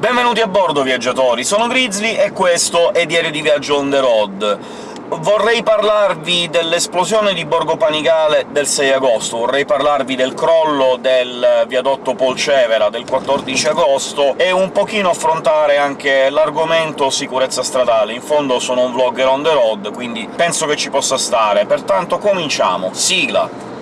Benvenuti a bordo, viaggiatori! Sono Grizzly e questo è Diario di Viaggio on the road. Vorrei parlarvi dell'esplosione di Borgo Panigale del 6 agosto, vorrei parlarvi del crollo del viadotto Polcevera del 14 agosto, e un pochino affrontare anche l'argomento sicurezza stradale. In fondo sono un vlogger on the road, quindi penso che ci possa stare. Pertanto cominciamo! Sigla!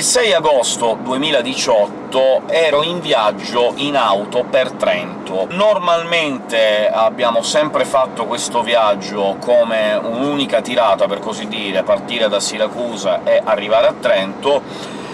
Il 6 agosto 2018 ero in viaggio in auto per Trento. Normalmente abbiamo sempre fatto questo viaggio come un'unica tirata, per così dire, partire da Siracusa e arrivare a Trento.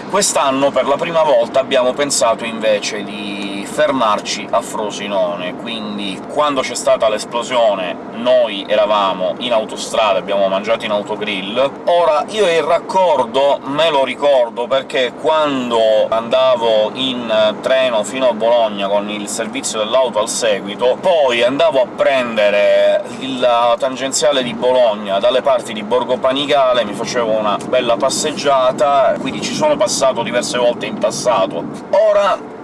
Quest'anno, per la prima volta, abbiamo pensato invece di fermarci a Frosinone, quindi quando c'è stata l'esplosione noi eravamo in autostrada, abbiamo mangiato in autogrill. Ora, io il raccordo me lo ricordo perché quando andavo in treno fino a Bologna con il servizio dell'auto al seguito, poi andavo a prendere la tangenziale di Bologna dalle parti di Borgo Panigale, mi facevo una bella passeggiata, quindi ci sono passato diverse volte in passato. Ora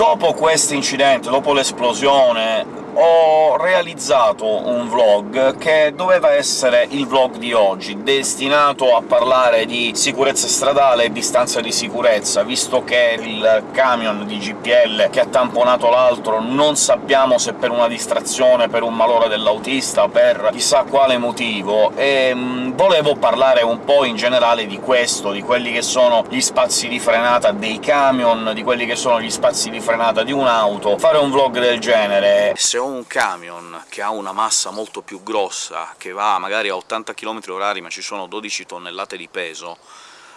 dopo questo incidente, dopo l'esplosione, ho realizzato un vlog che doveva essere il vlog di oggi, destinato a parlare di sicurezza stradale e distanza di sicurezza, visto che il camion di GPL che ha tamponato l'altro non sappiamo se per una distrazione, per un malore dell'autista, per chissà quale motivo, e mh, volevo parlare un po' in generale di questo, di quelli che sono gli spazi di frenata dei camion, di quelli che sono gli spazi di frenata di un'auto, fare un vlog del genere. Se ho un camion che ha una massa molto più grossa, che va magari a 80 km/h ma ci sono 12 tonnellate di peso,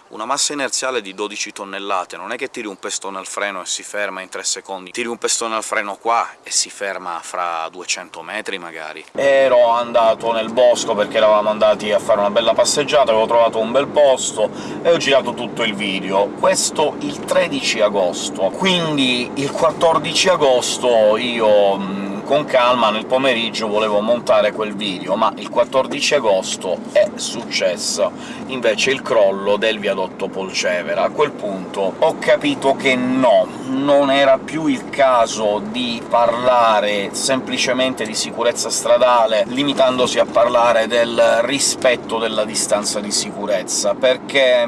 una massa inerziale di 12 tonnellate non è che tiri un pestone al freno e si ferma in 3 secondi, tiri un pestone al freno qua e si ferma fra 200 metri magari. Ero andato nel bosco perché eravamo andati a fare una bella passeggiata, avevo trovato un bel posto e ho girato tutto il video. Questo il 13 agosto, quindi il 14 agosto io con calma nel pomeriggio volevo montare quel video, ma il 14 agosto è successo invece il crollo del viadotto Polcevera. A quel punto ho capito che no, non era più il caso di parlare semplicemente di sicurezza stradale, limitandosi a parlare del rispetto della distanza di sicurezza, perché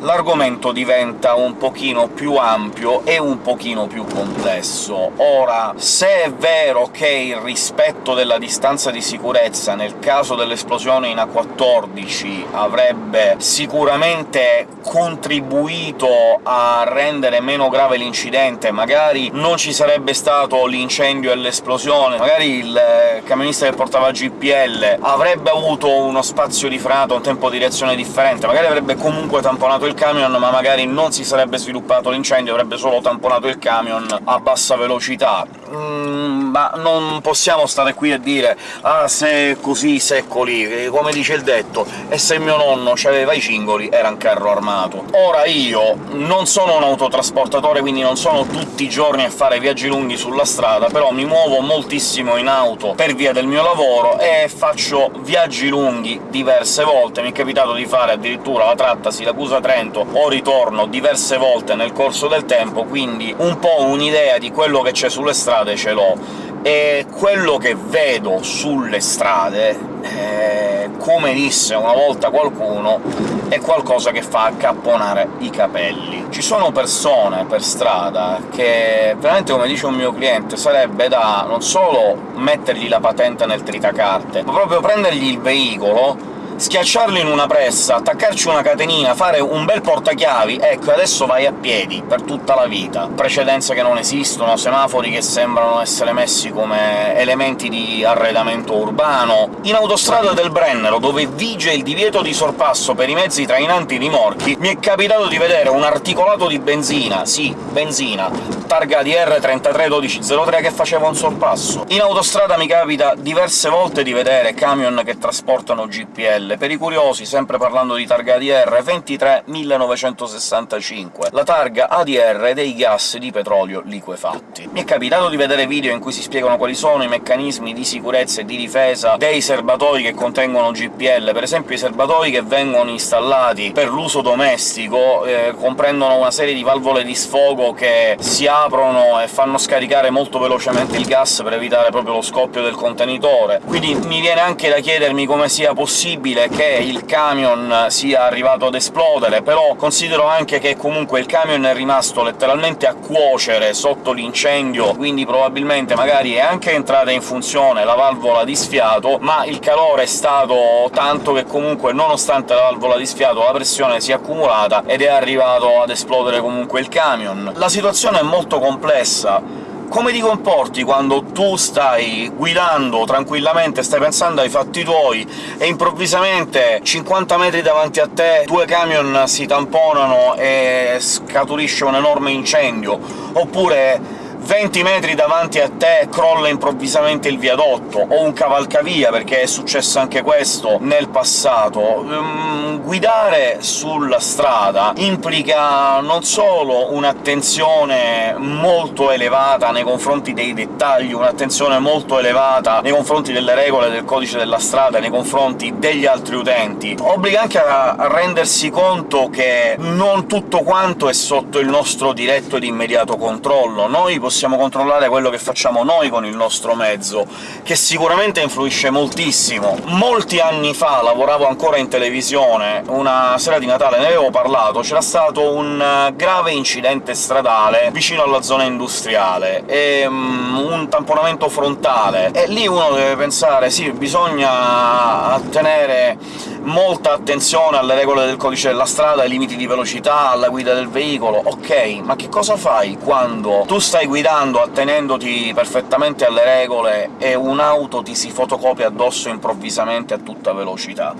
l'argomento diventa un pochino più ampio e un pochino più complesso. Ora, se è vero che il rispetto della distanza di sicurezza nel caso dell'esplosione in A14 avrebbe sicuramente contribuito a rendere meno grave l'incidente, magari non ci sarebbe stato l'incendio e l'esplosione, magari il camionista che portava GPL avrebbe avuto uno spazio di frenata, un tempo di reazione differente, magari avrebbe comunque tamponato il camion, ma magari non si sarebbe sviluppato l'incendio, avrebbe solo tamponato il camion a bassa velocità. Mm, ma non possiamo stare qui a dire «Ah, se è così, se è così», come dice il detto, e se mio nonno aveva i cingoli era un carro armato. Ora io non sono un autotrasportatore, quindi non sono tutti i giorni a fare viaggi lunghi sulla strada, però mi muovo moltissimo in auto per via del mio lavoro e faccio viaggi lunghi diverse volte. Mi è capitato di fare addirittura la tratta Siracusa-Trento o ritorno diverse volte nel corso del tempo, quindi un po' un'idea di quello che c'è sulle strade ce l'ho e quello che vedo sulle strade, eh, come disse una volta qualcuno, è qualcosa che fa accapponare i capelli. Ci sono persone per strada che, veramente come dice un mio cliente, sarebbe da non solo mettergli la patente nel tritacarte, ma proprio prendergli il veicolo schiacciarlo in una pressa, attaccarci una catenina, fare un bel portachiavi, ecco, adesso vai a piedi per tutta la vita. Precedenze che non esistono, semafori che sembrano essere messi come elementi di arredamento urbano. In autostrada del Brennero, dove vige il divieto di sorpasso per i mezzi trainanti rimorchi, mi è capitato di vedere un articolato di benzina, sì, benzina, targa ADR 331203 che faceva un sorpasso. In autostrada mi capita diverse volte di vedere camion che trasportano GPL. Per i curiosi, sempre parlando di targa ADR, 23.965, la targa ADR dei gas di petrolio liquefatti. Mi è capitato di vedere video in cui si spiegano quali sono i meccanismi di sicurezza e di difesa dei serbatoi che contengono GPL. Per esempio i serbatoi che vengono installati per l'uso domestico eh, comprendono una serie di valvole di sfogo che si aprono e fanno scaricare molto velocemente il gas per evitare proprio lo scoppio del contenitore. Quindi mi viene anche da chiedermi come sia possibile che il camion sia arrivato ad esplodere, però considero anche che comunque il camion è rimasto letteralmente a cuocere sotto l'incendio, quindi probabilmente magari è anche entrata in funzione la valvola di sfiato, ma il calore è stato tanto che comunque, nonostante la valvola di sfiato, la pressione si è accumulata ed è arrivato ad esplodere comunque il camion. La situazione è molto complessa, come ti comporti quando tu stai guidando tranquillamente, stai pensando ai fatti tuoi, e improvvisamente 50 metri davanti a te due camion si tamponano e scaturisce un enorme incendio, oppure 20 metri davanti a te crolla improvvisamente il viadotto, o un cavalcavia, perché è successo anche questo nel passato. Um, guidare sulla strada implica non solo un'attenzione molto elevata nei confronti dei dettagli, un'attenzione molto elevata nei confronti delle regole del codice della strada, nei confronti degli altri utenti, obbliga anche a rendersi conto che non tutto quanto è sotto il nostro diretto ed immediato controllo. Noi possiamo possiamo controllare quello che facciamo noi con il nostro mezzo, che sicuramente influisce moltissimo. Molti anni fa lavoravo ancora in televisione, una sera di Natale ne avevo parlato, c'era stato un eh, grave incidente stradale vicino alla zona industriale, e um, un tamponamento frontale, e lì uno deve pensare sì, bisogna tenere molta attenzione alle regole del codice della strada, ai limiti di velocità, alla guida del veicolo, ok, ma che cosa fai quando tu stai guidando attenendoti perfettamente alle regole e un'auto ti si fotocopia addosso improvvisamente a tutta velocità?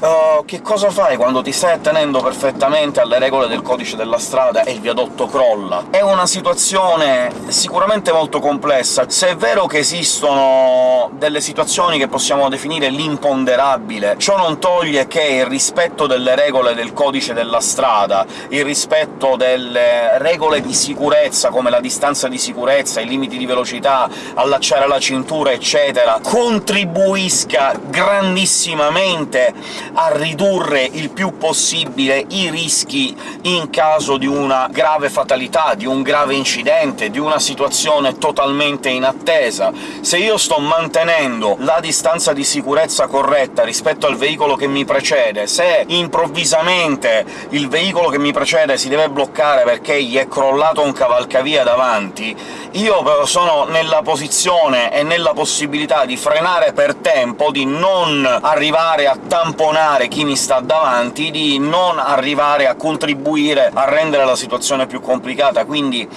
Uh, che cosa fai quando ti stai attenendo perfettamente alle regole del codice della strada e il viadotto crolla? È una situazione sicuramente molto complessa. Se è vero che esistono delle situazioni che possiamo definire l'imponderabile, ciò non toglie che il rispetto delle regole del codice della strada, il rispetto delle regole di sicurezza, come la distanza di sicurezza, i limiti di velocità, allacciare la cintura, eccetera, contribuisca grandissimamente a ridurre il più possibile i rischi in caso di una grave fatalità, di un grave incidente, di una situazione totalmente inattesa. Se io sto mantenendo la distanza di sicurezza corretta rispetto al veicolo che mi precede, se improvvisamente il veicolo che mi precede si deve bloccare perché gli è crollato un cavalcavia davanti, io sono nella posizione e nella possibilità di frenare per tempo, di non arrivare a tamponare frenare chi mi sta davanti, di non arrivare a contribuire a rendere la situazione più complicata, quindi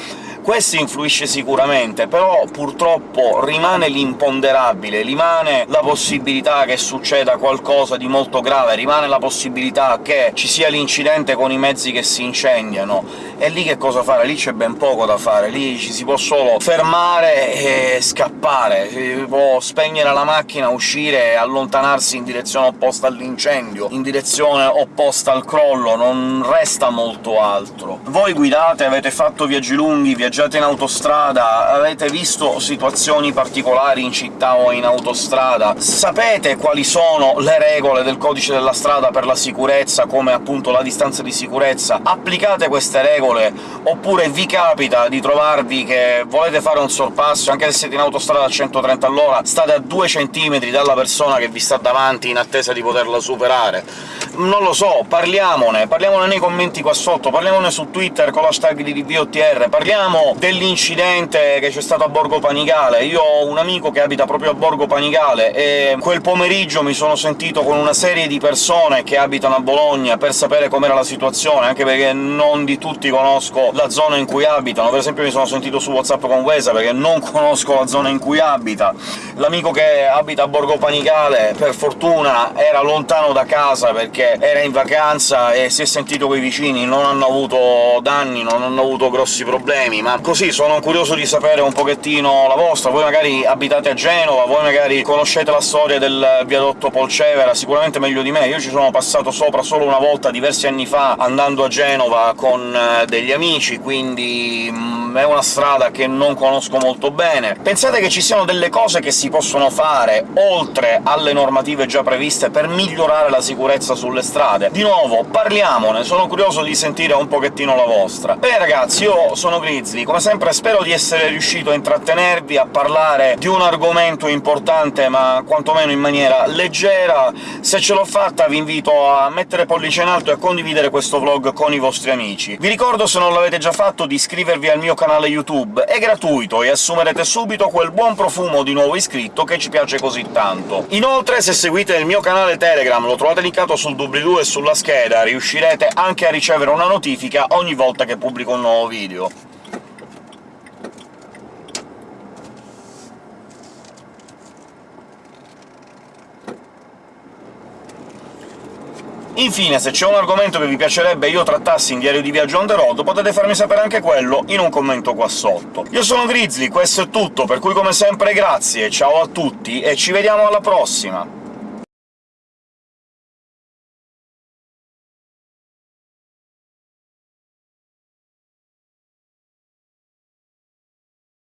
questo influisce sicuramente, però purtroppo rimane l'imponderabile, rimane la possibilità che succeda qualcosa di molto grave, rimane la possibilità che ci sia l'incidente con i mezzi che si incendiano, e lì che cosa fare? Lì c'è ben poco da fare, lì ci si può solo fermare e scappare, si può spegnere la macchina, uscire e allontanarsi in direzione opposta all'incendio, in direzione opposta al crollo, non resta molto altro. Voi guidate, avete fatto viaggi lunghi, viaggi viaggiate in autostrada, avete visto situazioni particolari in città o in autostrada, sapete quali sono le regole del codice della strada per la sicurezza, come appunto la distanza di sicurezza, applicate queste regole, oppure vi capita di trovarvi che volete fare un sorpasso, anche se siete in autostrada a 130 all'ora, state a 2 cm dalla persona che vi sta davanti in attesa di poterla superare. Non lo so, parliamone, parliamone nei commenti qua sotto, parliamone su Twitter con l'hashtag di DVOTR, parliamo dell'incidente che c'è stato a Borgo Panigale. Io ho un amico che abita proprio a Borgo Panigale, e quel pomeriggio mi sono sentito con una serie di persone che abitano a Bologna per sapere com'era la situazione, anche perché non di tutti conosco la zona in cui abitano. Per esempio mi sono sentito su WhatsApp con Wesa, perché non conosco la zona in cui abita. L'amico che abita a Borgo Panigale, per fortuna, era lontano da casa perché era in vacanza e si è sentito coi vicini, non hanno avuto danni, non hanno avuto grossi problemi, ma ma così sono curioso di sapere un pochettino la vostra. Voi magari abitate a Genova, voi magari conoscete la storia del viadotto Polcevera, sicuramente meglio di me. Io ci sono passato sopra solo una volta, diversi anni fa, andando a Genova con eh, degli amici, quindi mm, è una strada che non conosco molto bene. Pensate che ci siano delle cose che si possono fare, oltre alle normative già previste, per migliorare la sicurezza sulle strade? Di nuovo, parliamone, sono curioso di sentire un pochettino la vostra. Bene ragazzi, io sono Grizzly, come sempre spero di essere riuscito a intrattenervi, a parlare di un argomento importante, ma quantomeno in maniera leggera. Se ce l'ho fatta vi invito a mettere pollice in alto e a condividere questo vlog con i vostri amici. Vi ricordo, se non l'avete già fatto, di iscrivervi al mio canale YouTube, è gratuito e assumerete subito quel buon profumo di nuovo iscritto che ci piace così tanto. Inoltre, se seguite il mio canale Telegram, lo trovate linkato sul doobly-doo e sulla scheda, riuscirete anche a ricevere una notifica ogni volta che pubblico un nuovo video. Infine, se c'è un argomento che vi piacerebbe io trattassi in Diario di Viaggio on the road, potete farmi sapere anche quello in un commento qua sotto. Io sono Grizzly, questo è tutto, per cui come sempre grazie, ciao a tutti e ci vediamo alla prossima!